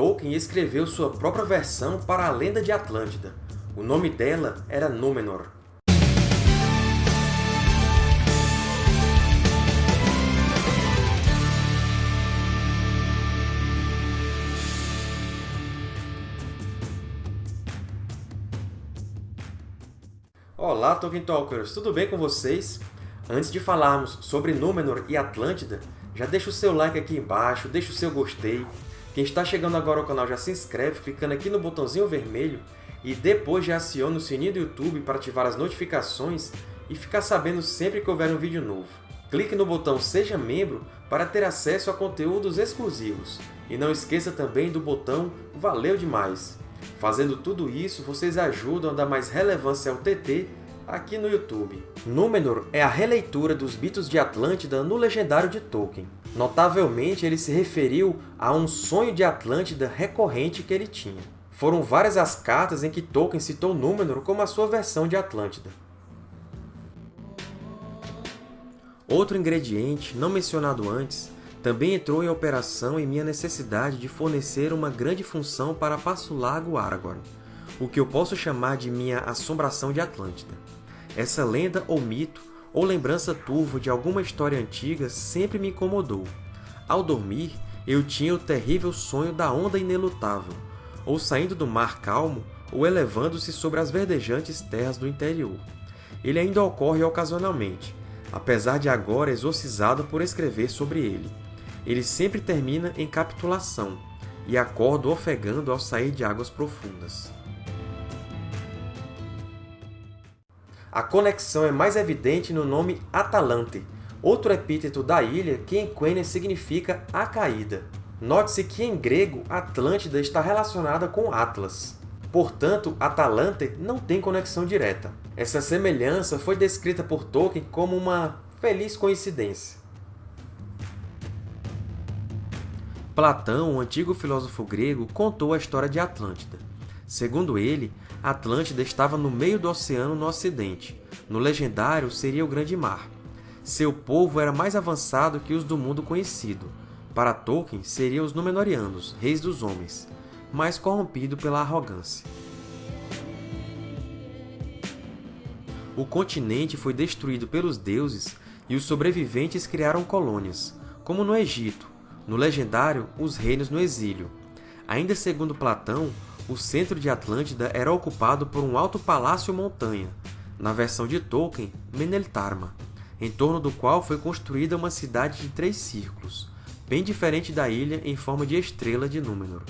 Tolkien escreveu sua própria versão para a Lenda de Atlântida. O nome dela era Númenor. Olá, Tolkien Talkers! Tudo bem com vocês? Antes de falarmos sobre Númenor e Atlântida, já deixa o seu like aqui embaixo, deixa o seu gostei. Quem está chegando agora ao canal já se inscreve clicando aqui no botãozinho vermelho e depois já aciona o sininho do YouTube para ativar as notificações e ficar sabendo sempre que houver um vídeo novo. Clique no botão Seja Membro para ter acesso a conteúdos exclusivos. E não esqueça também do botão Valeu Demais! Fazendo tudo isso, vocês ajudam a dar mais relevância ao TT aqui no YouTube. Númenor é a releitura dos mitos de Atlântida no legendário de Tolkien. Notavelmente, ele se referiu a um sonho de Atlântida recorrente que ele tinha. Foram várias as cartas em que Tolkien citou Númenor como a sua versão de Atlântida. Outro ingrediente, não mencionado antes, também entrou em operação em minha necessidade de fornecer uma grande função para Passo Largo Aragorn, o que eu posso chamar de minha Assombração de Atlântida. Essa lenda ou mito, ou lembrança turva de alguma história antiga sempre me incomodou. Ao dormir, eu tinha o terrível sonho da onda inelutável, ou saindo do mar calmo, ou elevando-se sobre as verdejantes terras do interior. Ele ainda ocorre ocasionalmente, apesar de agora exorcizado por escrever sobre ele. Ele sempre termina em capitulação, e acordo ofegando ao sair de águas profundas. A conexão é mais evidente no nome Atalante, outro epíteto da ilha que em Quenya significa a caída. Note-se que em grego, Atlântida está relacionada com Atlas. Portanto, Atalante não tem conexão direta. Essa semelhança foi descrita por Tolkien como uma feliz coincidência. Platão, um antigo filósofo grego, contou a história de Atlântida. Segundo ele, Atlântida estava no meio do oceano no ocidente. No legendário, seria o Grande Mar. Seu povo era mais avançado que os do mundo conhecido. Para Tolkien, seriam os Númenóreanos, reis dos homens, mais corrompido pela arrogância. O continente foi destruído pelos deuses e os sobreviventes criaram colônias, como no Egito, no legendário, os reinos no exílio. Ainda segundo Platão, o centro de Atlântida era ocupado por um alto palácio-montanha, na versão de Tolkien, Meneltarma, em torno do qual foi construída uma cidade de três círculos, bem diferente da ilha em forma de estrela de Númenor.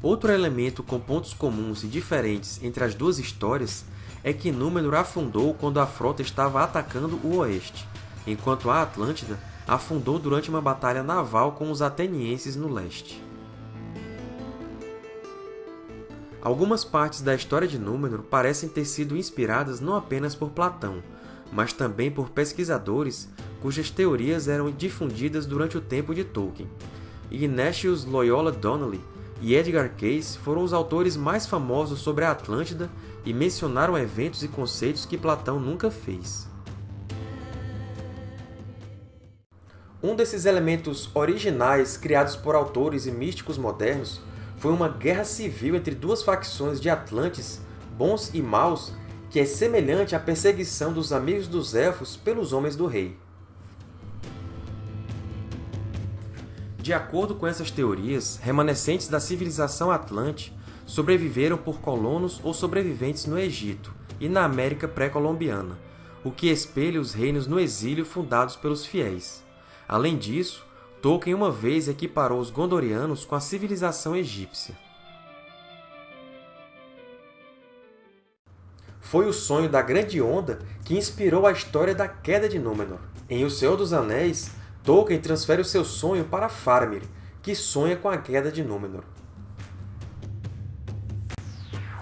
Outro elemento com pontos comuns e diferentes entre as duas histórias é que Númenor afundou quando a frota estava atacando o oeste, enquanto a Atlântida afundou durante uma batalha naval com os atenienses no leste. Algumas partes da história de Númenor parecem ter sido inspiradas não apenas por Platão, mas também por pesquisadores cujas teorias eram difundidas durante o tempo de Tolkien. Ignatius Loyola Donnelly e Edgar Cayce foram os autores mais famosos sobre a Atlântida e mencionaram eventos e conceitos que Platão nunca fez. Um desses elementos originais criados por autores e místicos modernos foi uma guerra civil entre duas facções de Atlantes, bons e maus, que é semelhante à perseguição dos amigos dos Elfos pelos Homens do Rei. De acordo com essas teorias, remanescentes da civilização Atlante sobreviveram por colonos ou sobreviventes no Egito e na América pré-colombiana, o que espelha os reinos no exílio fundados pelos fiéis. Além disso, Tolkien uma vez equiparou os Gondorianos com a civilização egípcia. Foi o sonho da Grande Onda que inspirou a história da queda de Númenor. Em O Senhor dos Anéis, Tolkien transfere o seu sonho para Faramir, que sonha com a queda de Númenor.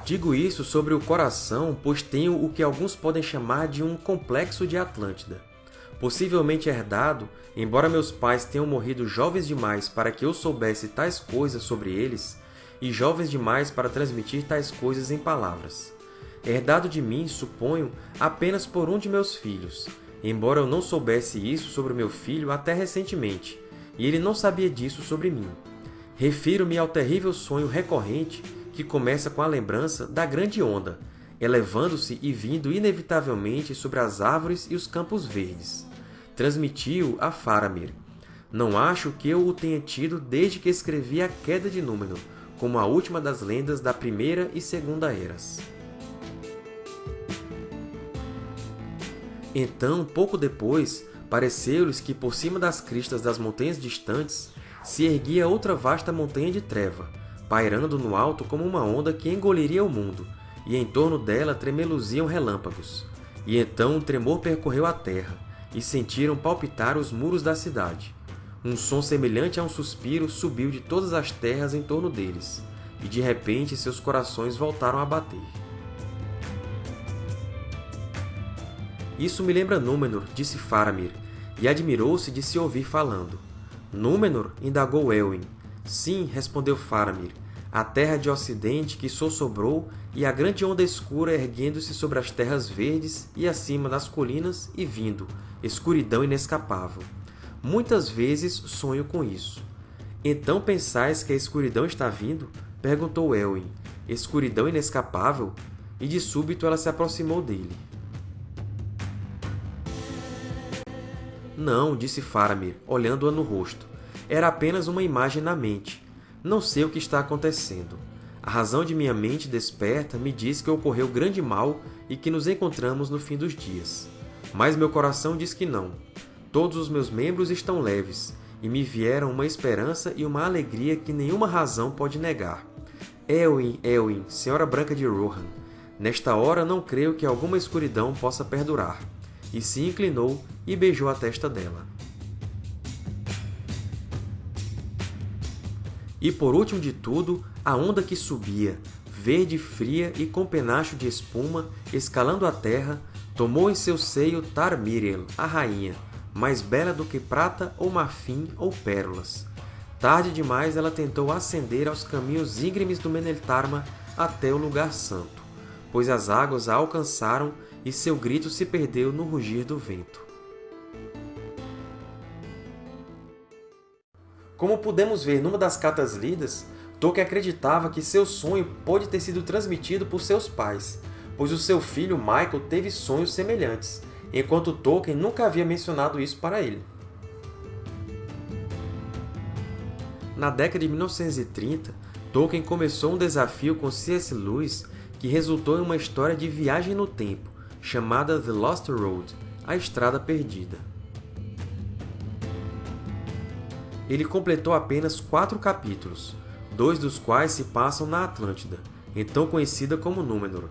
Digo isso sobre o coração, pois tenho o que alguns podem chamar de um complexo de Atlântida possivelmente herdado, embora meus pais tenham morrido jovens demais para que eu soubesse tais coisas sobre eles, e jovens demais para transmitir tais coisas em palavras. Herdado de mim, suponho, apenas por um de meus filhos, embora eu não soubesse isso sobre meu filho até recentemente, e ele não sabia disso sobre mim. Refiro-me ao terrível sonho recorrente que começa com a lembrança da grande onda, elevando-se e vindo inevitavelmente sobre as árvores e os campos verdes. Transmiti-o a Faramir. Não acho que eu o tenha tido desde que escrevi A Queda de Númenor, como a última das lendas da Primeira e Segunda Eras. Então, pouco depois, pareceu-lhes que por cima das cristas das montanhas distantes se erguia outra vasta montanha de treva, pairando no alto como uma onda que engoliria o mundo, e em torno dela tremeluziam relâmpagos. E então um tremor percorreu a terra, e sentiram palpitar os muros da cidade. Um som semelhante a um suspiro subiu de todas as terras em torno deles, e de repente seus corações voltaram a bater. Isso me lembra Númenor, disse Faramir, e admirou-se de se ouvir falando. Númenor? indagou Elwin. Sim, respondeu Faramir, a terra de ocidente que sossobrou e a grande onda escura erguendo-se sobre as terras verdes e acima das colinas e vindo, escuridão inescapável. Muitas vezes sonho com isso. Então pensais que a escuridão está vindo? Perguntou Elwin. Escuridão inescapável? E de súbito ela se aproximou dele. Não, disse Faramir, olhando-a no rosto. Era apenas uma imagem na mente. Não sei o que está acontecendo. A razão de minha mente desperta me diz que ocorreu grande mal e que nos encontramos no fim dos dias. Mas meu coração diz que não. Todos os meus membros estão leves, e me vieram uma esperança e uma alegria que nenhuma razão pode negar. Elwin, Elwin, Senhora Branca de Rohan, nesta hora não creio que alguma escuridão possa perdurar. E se inclinou e beijou a testa dela. E por último de tudo, a onda que subia, verde fria e com penacho de espuma, escalando a terra, tomou em seu seio Tar-Miriel, a rainha, mais bela do que prata ou marfim ou pérolas. Tarde demais ela tentou ascender aos caminhos íngremes do Meneltarma até o lugar santo, pois as águas a alcançaram e seu grito se perdeu no rugir do vento. Como podemos ver numa das cartas lidas, Tolkien acreditava que seu sonho pode ter sido transmitido por seus pais, pois o seu filho Michael teve sonhos semelhantes, enquanto Tolkien nunca havia mencionado isso para ele. Na década de 1930, Tolkien começou um desafio com C.S. Lewis que resultou em uma história de viagem no tempo, chamada The Lost Road, a Estrada Perdida. Ele completou apenas quatro capítulos, dois dos quais se passam na Atlântida, então conhecida como Númenor.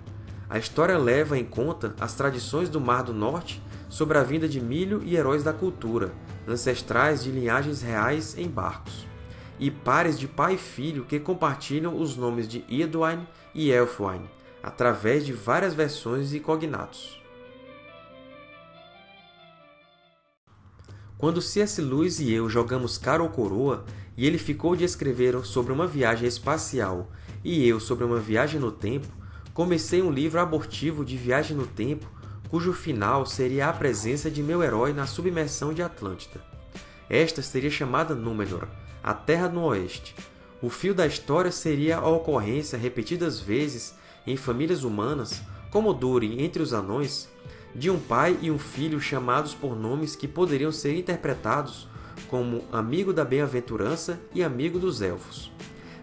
A história leva em conta as tradições do Mar do Norte sobre a vinda de milho e heróis da cultura, ancestrais de linhagens reais em barcos, e pares de pai e filho que compartilham os nomes de Eowyn e Elfwine, através de várias versões e cognatos. Quando C.S. Lewis e eu jogamos cara ou coroa, e ele ficou de escrever sobre uma viagem espacial e eu sobre uma viagem no tempo, comecei um livro abortivo de viagem no tempo, cujo final seria a presença de meu herói na submersão de Atlântida. Esta seria chamada Númenor, a Terra no Oeste. O fio da história seria a ocorrência repetidas vezes em famílias humanas, como Durin entre os anões, de um pai e um filho chamados por nomes que poderiam ser interpretados como amigo da bem-aventurança e amigo dos elfos.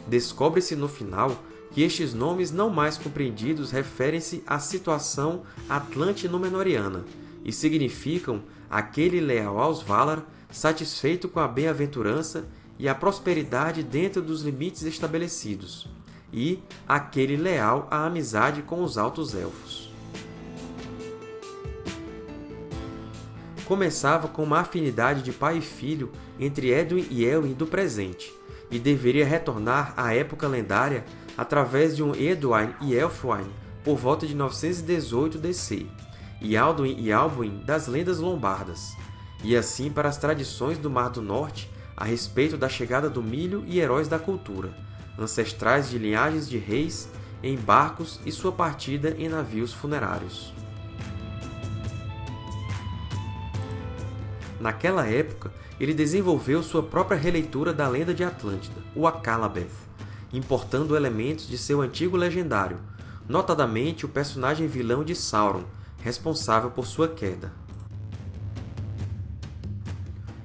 Descobre-se no final que estes nomes não mais compreendidos referem-se à situação atlante-númenoriana e significam aquele leal aos Valar, satisfeito com a bem-aventurança e a prosperidade dentro dos limites estabelecidos, e aquele leal à amizade com os Altos Elfos. Começava com uma afinidade de pai e filho entre Edwin e Elwin do presente, e deveria retornar à época lendária através de um Edwin e Elfwine por volta de 918 DC, e Alduin e Albuin das lendas lombardas, e assim para as tradições do Mar do Norte a respeito da chegada do milho e heróis da cultura, ancestrais de linhagens de reis em barcos e sua partida em navios funerários. Naquela época, ele desenvolveu sua própria releitura da lenda de Atlântida, o Akallabeth, importando elementos de seu antigo legendário, notadamente o personagem vilão de Sauron, responsável por sua queda.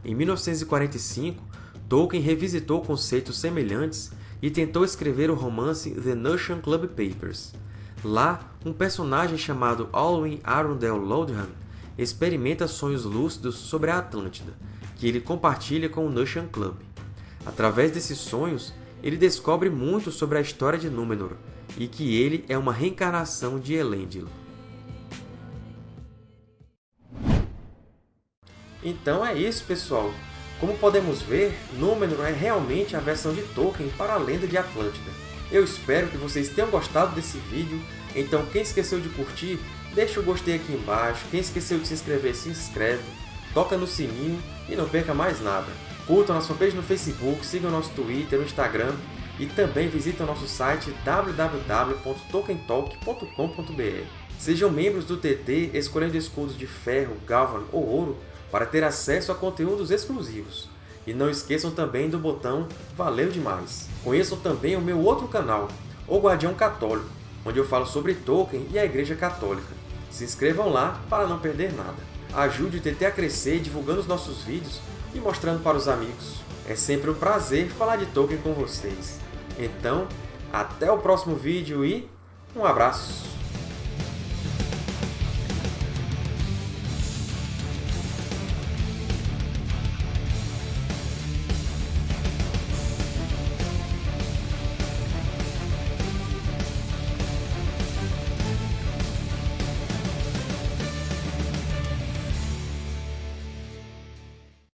Em 1945, Tolkien revisitou conceitos semelhantes e tentou escrever o romance The Notion Club Papers. Lá, um personagem chamado Alwyn Arundel Lodhan experimenta sonhos lúcidos sobre a Atlântida, que ele compartilha com o Notion Club. Através desses sonhos, ele descobre muito sobre a história de Númenor e que ele é uma reencarnação de Elendil. Então é isso, pessoal! Como podemos ver, Númenor é realmente a versão de Tolkien para a lenda de Atlântida. Eu espero que vocês tenham gostado desse vídeo, então quem esqueceu de curtir, deixa o gostei aqui embaixo, quem esqueceu de se inscrever, se inscreve, toca no sininho e não perca mais nada. Curtam nossa fanpage no Facebook, sigam nosso Twitter, no Instagram e também visitem o nosso site www.tolkientalk.com.br. Sejam membros do TT escolhendo escudos de ferro, galvan ou ouro para ter acesso a conteúdos exclusivos. E não esqueçam também do botão Valeu Demais! Conheçam também o meu outro canal, O Guardião Católico, onde eu falo sobre Tolkien e a Igreja Católica. Se inscrevam lá para não perder nada. Ajude o TT a crescer divulgando os nossos vídeos e mostrando para os amigos. É sempre um prazer falar de Tolkien com vocês. Então, até o próximo vídeo e um abraço!